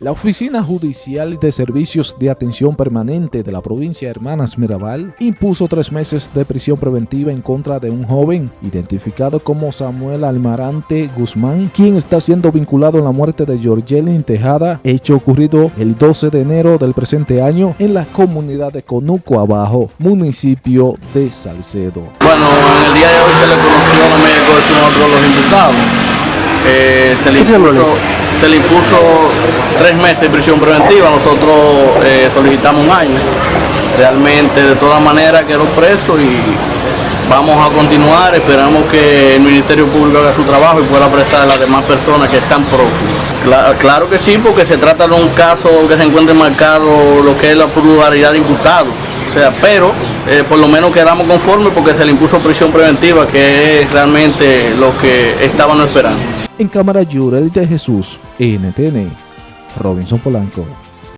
La Oficina Judicial de Servicios de Atención Permanente de la provincia de Hermanas Mirabal impuso tres meses de prisión preventiva en contra de un joven identificado como Samuel Almarante Guzmán, quien está siendo vinculado en la muerte de Georgelin Tejada, hecho ocurrido el 12 de enero del presente año en la comunidad de Conuco Abajo, municipio de Salcedo. Bueno, en el día de hoy se le conoció a médico de los imputados. Eh, se le se le impuso tres meses de prisión preventiva, nosotros eh, solicitamos un año. Realmente de todas maneras quedó preso y vamos a continuar, esperamos que el Ministerio Público haga su trabajo y pueda prestar a las demás personas que están próximas. Claro, que sí, porque se trata de un caso que se encuentre marcado lo que es la pluralidad de imputados. O sea, pero eh, por lo menos quedamos conformes porque se le impuso prisión preventiva, que es realmente lo que estaban esperando. En cámara Yurel de Jesús, NTN, Robinson Polanco.